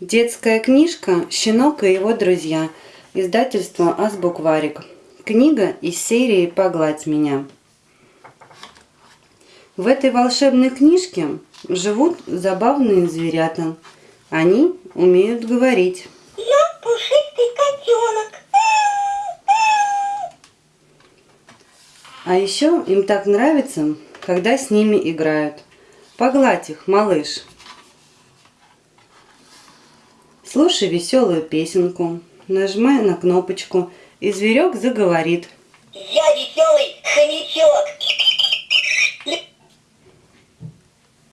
Детская книжка «Щенок и его друзья». Издательство «Азбукварик». Книга из серии «Погладь меня». В этой волшебной книжке живут забавные зверята. Они умеют говорить. Я пушистый котенок. А еще им так нравится, когда с ними играют. Погладь их, малыш. Слушай веселую песенку, нажимай на кнопочку, и зверек заговорит. Я веселый хомячок.